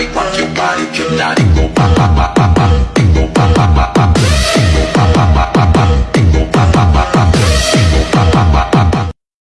body, rock your body, get naughty, go pop, pop,